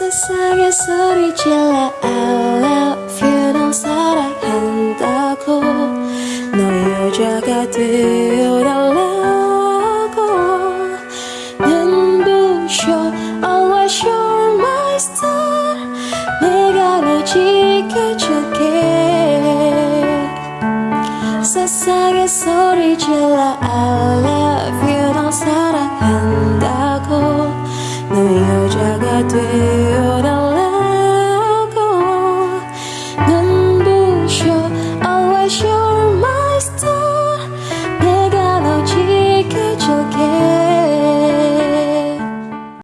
세상에 소리 질러 I love you 넌 사랑한다고 너 여자가 되어달라고 눈부셔 Always you're my star 내가 널 지켜줄게 세상에 소리 질러 I love you 넌 사랑한다고 너 여 tatuée.